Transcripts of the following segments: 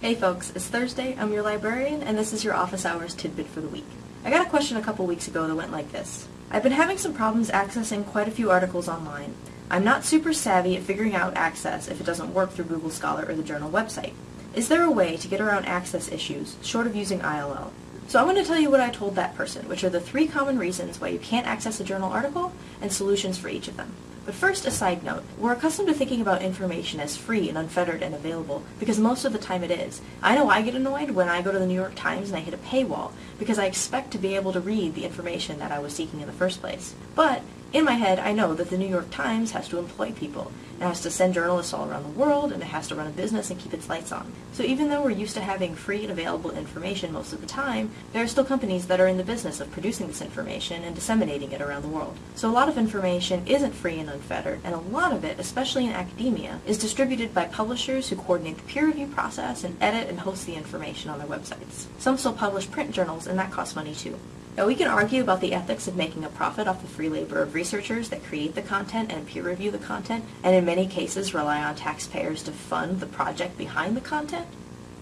Hey folks, it's Thursday, I'm your librarian, and this is your office hours tidbit for the week. I got a question a couple weeks ago that went like this. I've been having some problems accessing quite a few articles online. I'm not super savvy at figuring out access if it doesn't work through Google Scholar or the journal website. Is there a way to get around access issues, short of using ILL? So I'm going to tell you what I told that person, which are the three common reasons why you can't access a journal article, and solutions for each of them. But first, a side note. We're accustomed to thinking about information as free and unfettered and available, because most of the time it is. I know I get annoyed when I go to the New York Times and I hit a paywall, because I expect to be able to read the information that I was seeking in the first place. But in my head, I know that the New York Times has to employ people. It has to send journalists all around the world, and it has to run a business and keep its lights on. So even though we're used to having free and available information most of the time, there are still companies that are in the business of producing this information and disseminating it around the world. So a lot of information isn't free and unfettered, and a lot of it, especially in academia, is distributed by publishers who coordinate the peer review process and edit and host the information on their websites. Some still publish print journals, and that costs money too. Now we can argue about the ethics of making a profit off the free labor of researchers that create the content and peer review the content, and in many cases rely on taxpayers to fund the project behind the content,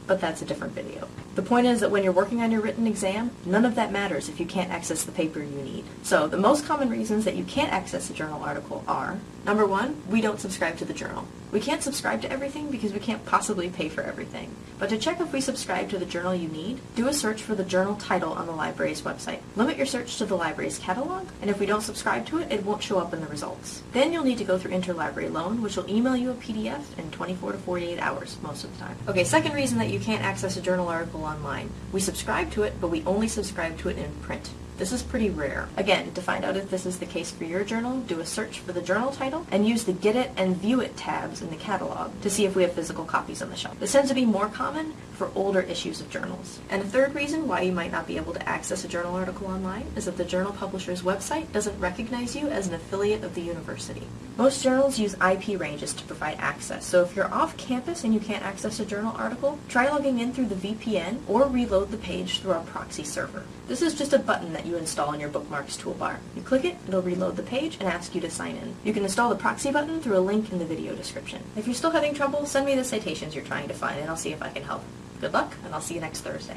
but that's a different video. The point is that when you're working on your written exam, none of that matters if you can't access the paper you need. So the most common reasons that you can't access a journal article are, number one, we don't subscribe to the journal. We can't subscribe to everything because we can't possibly pay for everything. But to check if we subscribe to the journal you need, do a search for the journal title on the library's website. Limit your search to the library's catalog, and if we don't subscribe to it, it won't show up in the results. Then you'll need to go through interlibrary loan, which will email you a PDF in 24 to 48 hours most of the time. Okay, second reason that you can't access a journal article online. We subscribe to it, but we only subscribe to it in print. This is pretty rare. Again, to find out if this is the case for your journal, do a search for the journal title and use the Get It and View It tabs in the catalog to see if we have physical copies on the shelf. This tends to be more common for older issues of journals. And a third reason why you might not be able to access a journal article online is that the journal publisher's website doesn't recognize you as an affiliate of the university. Most journals use IP ranges to provide access, so if you're off campus and you can't access a journal article, try logging in through the VPN or reload the page through our proxy server. This is just a button that you install in your bookmarks toolbar. You click it, it'll reload the page and ask you to sign in. You can install the proxy button through a link in the video description. If you're still having trouble, send me the citations you're trying to find and I'll see if I can help. Good luck, and I'll see you next Thursday.